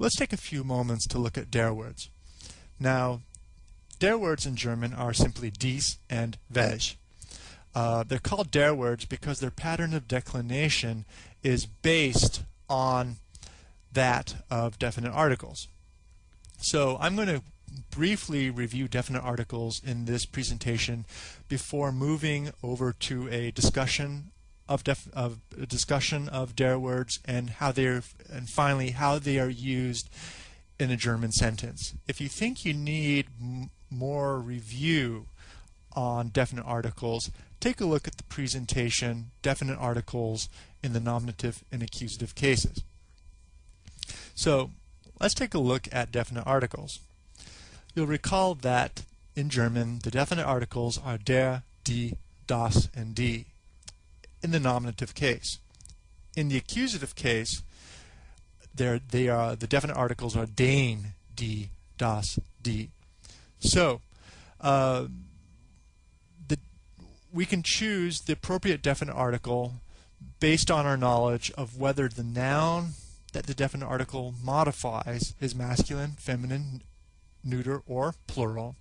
let's take a few moments to look at der words. Now, der words in German are simply dies and welch. Uh, they're called der words because their pattern of declination is based on that of definite articles. So I'm going to briefly review definite articles in this presentation before moving over to a discussion of, of discussion of der words and how they're and finally how they are used in a German sentence. If you think you need more review on definite articles, take a look at the presentation definite articles in the nominative and accusative cases. So let's take a look at definite articles. You'll recall that in German the definite articles are der, die, das, and die in the nominative case. In the accusative case, they are the definite articles are den, die, das, die. So, uh, the, we can choose the appropriate definite article based on our knowledge of whether the noun that the definite article modifies is masculine, feminine, neuter, or plural,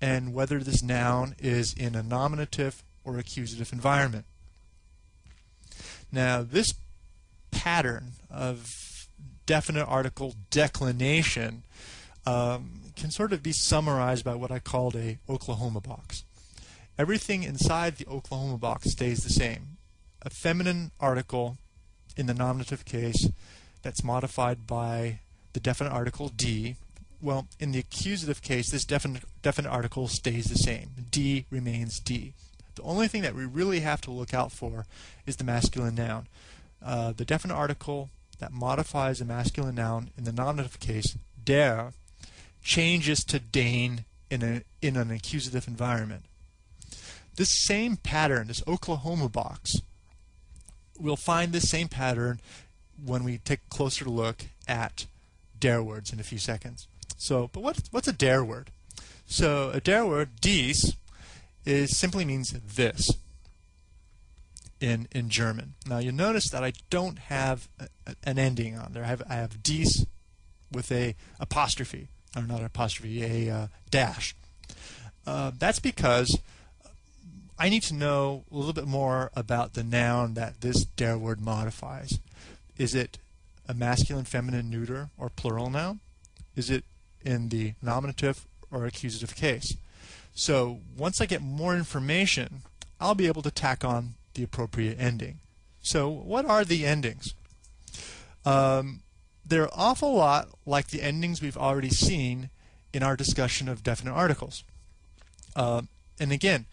and whether this noun is in a nominative or accusative environment. Now, this pattern of definite article declination um, can sort of be summarized by what I called a Oklahoma box. Everything inside the Oklahoma box stays the same. A feminine article in the nominative case that's modified by the definite article die. Well, in the accusative case, this definite, definite article stays the same. die remains die. The only thing that we really have to look out for is the masculine noun. Uh, the definite article that modifies a masculine noun in the nominative case, der, changes to den in, a, in an accusative environment. This same pattern, this Oklahoma box, we'll find this same pattern when we take a closer look at der words in a few seconds. So, but what, what's a der word? So a der word, dies, is simply means this in in German. Now you'll notice that I don't have a, an ending on there. I have I have dies with a apostrophe or not an apostrophe, a uh, dash. Uh, that's because I need to know a little bit more about the noun that this der word modifies. Is it a masculine, feminine, neuter, or plural noun? Is it in the nominative or accusative case? So once I get more information, I'll be able to tack on the appropriate ending. So what are the endings? Um, they're an awful lot like the endings we've already seen in our discussion of definite articles. Uh, and again,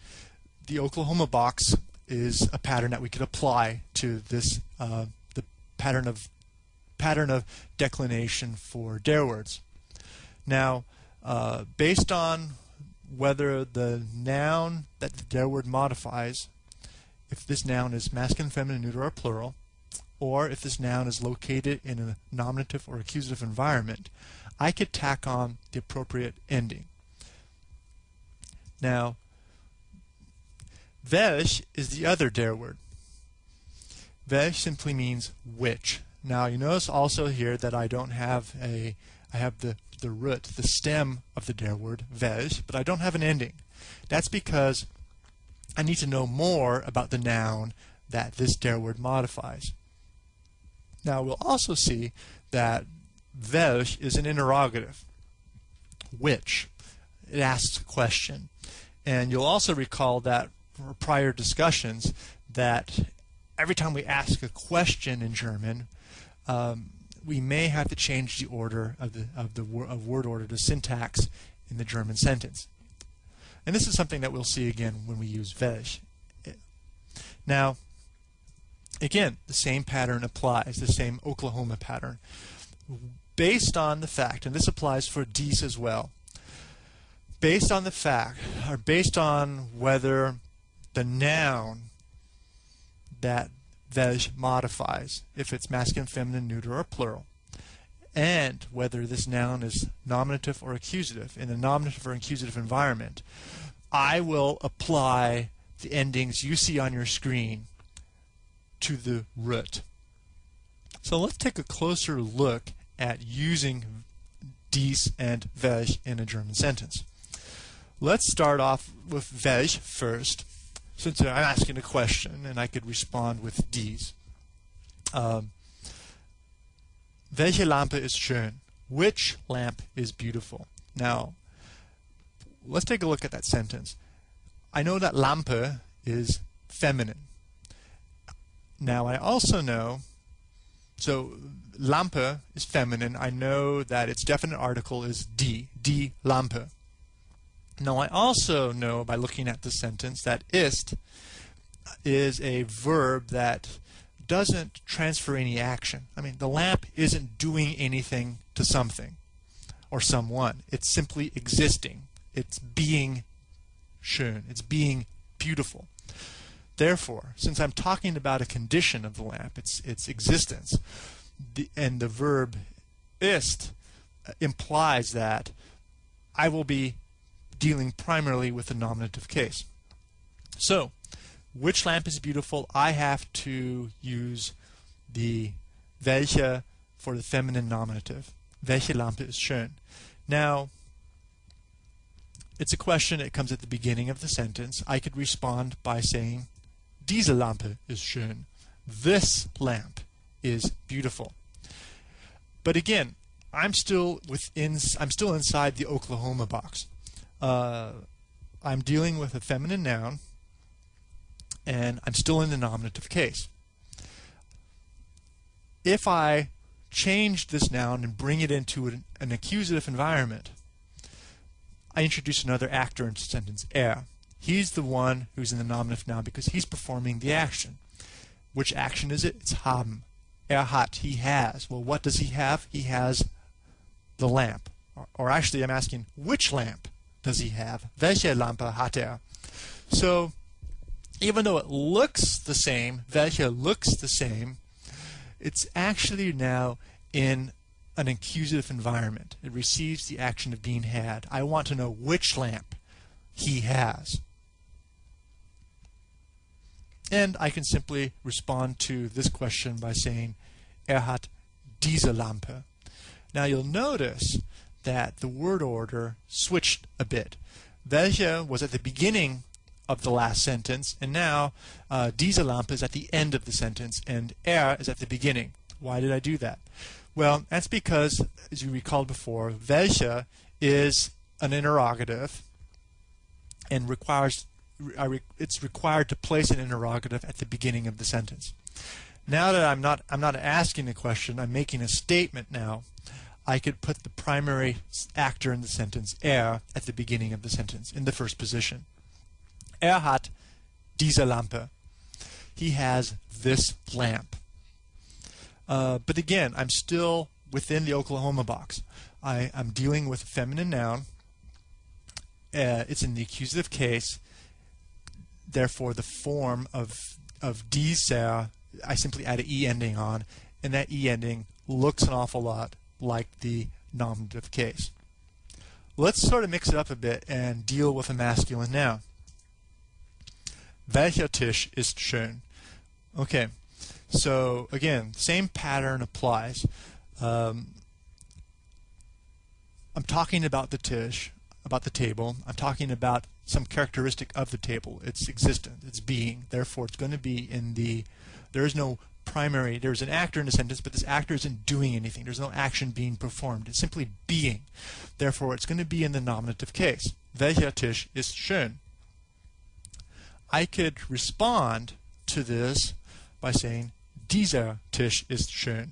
the Oklahoma box is a pattern that we could apply to this uh, the pattern of pattern of declination for der words. Now, uh, based on whether the noun that the der word modifies, if this noun is masculine, feminine, neuter, or plural, or if this noun is located in a nominative or accusative environment, I could tack on the appropriate ending. Now, welch is the other der word. Welch simply means which. Now you notice also here that I don't have a, I have the, the root, the stem of the der word, welch, but I don't have an ending. That's because I need to know more about the noun that this der word modifies. Now we'll also see that welch is an interrogative. Which? It asks a question. And you'll also recall that for prior discussions that every time we ask a question in German, um, we may have to change the order of the of the of word order to syntax in the German sentence. And this is something that we'll see again when we use welch. Now, again, the same pattern applies, the same Oklahoma pattern. Based on the fact, and this applies for dies as well, based on the fact, or based on whether the noun that welch modifies, if it's masculine, feminine, neuter, or plural, and whether this noun is nominative or accusative in a nominative or accusative environment, I will apply the endings you see on your screen to the root. So let's take a closer look at using dies and welch in a German sentence. Let's start off with welch first, since I'm asking a question and I could respond with dies. Um, welche Lampe ist schön? Which lamp is beautiful? Now, let's take a look at that sentence. I know that Lampe is feminine. Now, I also know, so Lampe is feminine. I know that its definite article is die, die Lampe. Now, I also know by looking at the sentence that ist is a verb that doesn't transfer any action. I mean, the lamp isn't doing anything to something or someone. It's simply existing. It's being schön. It's being beautiful. Therefore, since I'm talking about a condition of the lamp, its its existence, the, and the verb ist implies that I will be dealing primarily with the nominative case. So, which lamp is beautiful? I have to use the welche for the feminine nominative. Welche Lampe ist schön? Now, it's a question that comes at the beginning of the sentence. I could respond by saying, Diese Lampe ist schön. This lamp is beautiful. But again, I'm still within. I'm still inside the Oklahoma box. Uh, I'm dealing with a feminine noun, and I'm still in the nominative case. If I change this noun and bring it into an, an accusative environment, I introduce another actor into the sentence, er. He's the one who's in the nominative now because he's performing the action. Which action is it? It's haben. Er hat. He has. Well, what does he have? He has the lamp. Or, or actually, I'm asking, which lamp does he have? Welche Lampe hat er? So, even though it looks the same, welche looks the same, it's actually now in an accusative environment. It receives the action of being had. I want to know which lamp he has. And I can simply respond to this question by saying, Er hat diese Lampe. Now you'll notice that the word order switched a bit. Welche was at the beginning of the last sentence, and now uh, diese Lampe is at the end of the sentence, and er is at the beginning. Why did I do that? Well, that's because, as you recalled before, welche is an interrogative and requires it's required to place an interrogative at the beginning of the sentence. Now that I'm not I'm not asking a question, I'm making a statement now. I could put the primary actor in the sentence, er, at the beginning of the sentence, in the first position. Er hat diese Lampe. He has this lamp. Uh, but again, I'm still within the Oklahoma box. I, am dealing with a feminine noun. Uh, it's in the accusative case therefore the form of of dieser I simply add an e ending on, and that e ending looks an awful lot like the nominative case. Let's sort of mix it up a bit and deal with a masculine noun. Welcher Tisch ist schön? Okay, so again, same pattern applies. Um, I'm talking about the Tisch, about the table. I'm talking about some characteristic of the table. It's existence, it's being. Therefore, it's going to be in the, there is no primary, there's an actor in a sentence, but this actor isn't doing anything. There's no action being performed. It's simply being. Therefore, it's going to be in the nominative case. Welcher Tisch ist schön? I could respond to this by saying, dieser Tisch ist schön.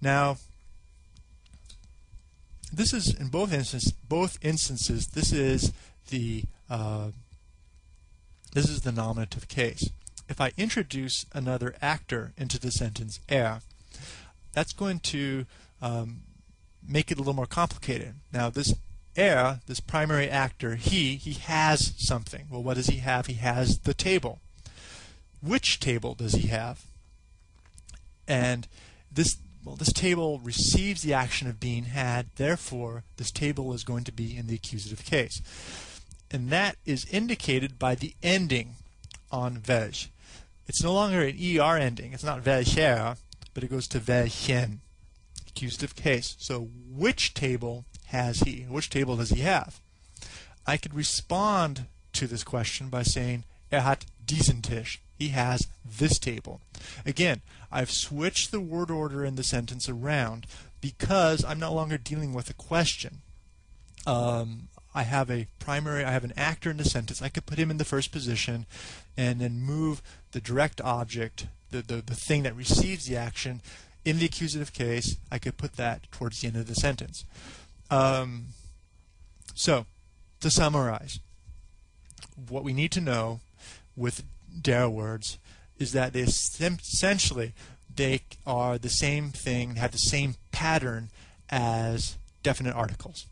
Now, this is in both instances. Both instances, this is the uh, this is the nominative case. If I introduce another actor into the sentence er, that's going to um, make it a little more complicated. Now this er, this primary actor, he, he has something. Well, what does he have? He has the table. Which table does he have? And this well, this table receives the action of being had, therefore this table is going to be in the accusative case and that is indicated by the ending on welch. It's no longer an ER ending. It's not welcher, but it goes to welchen. accusative case. So which table has he? Which table does he have? I could respond to this question by saying er hat diesen Tisch. He has this table. Again, I've switched the word order in the sentence around because I'm no longer dealing with a question. Um, I have a primary, I have an actor in the sentence. I could put him in the first position and then move the direct object, the, the, the thing that receives the action, in the accusative case, I could put that towards the end of the sentence. Um, so, to summarize, what we need to know with der words is that they essentially they are the same thing, have the same pattern as definite articles.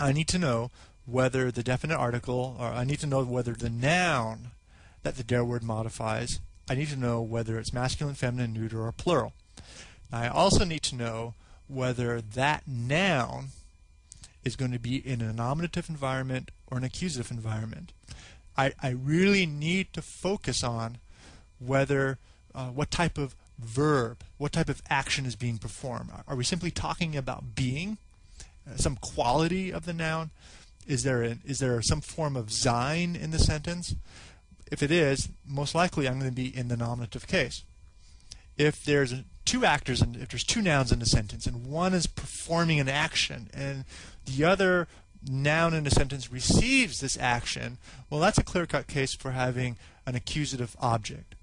I need to know whether the definite article, or I need to know whether the noun that the der word modifies, I need to know whether it's masculine, feminine, neuter, or plural. I also need to know whether that noun is going to be in a nominative environment or an accusative environment. I, I really need to focus on whether uh, what type of verb, what type of action is being performed. Are we simply talking about being, some quality of the noun? Is there a, is there some form of sein in the sentence? If it is, most likely I'm going to be in the nominative case. If there's two actors and if there's two nouns in a sentence and one is performing an action and the other noun in a sentence receives this action, well, that's a clear-cut case for having an accusative object.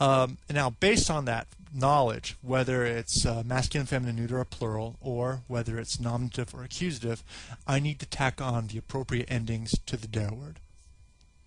Um, now, based on that knowledge, whether it's uh, masculine, feminine, neuter, or plural, or whether it's nominative or accusative, I need to tack on the appropriate endings to the der word.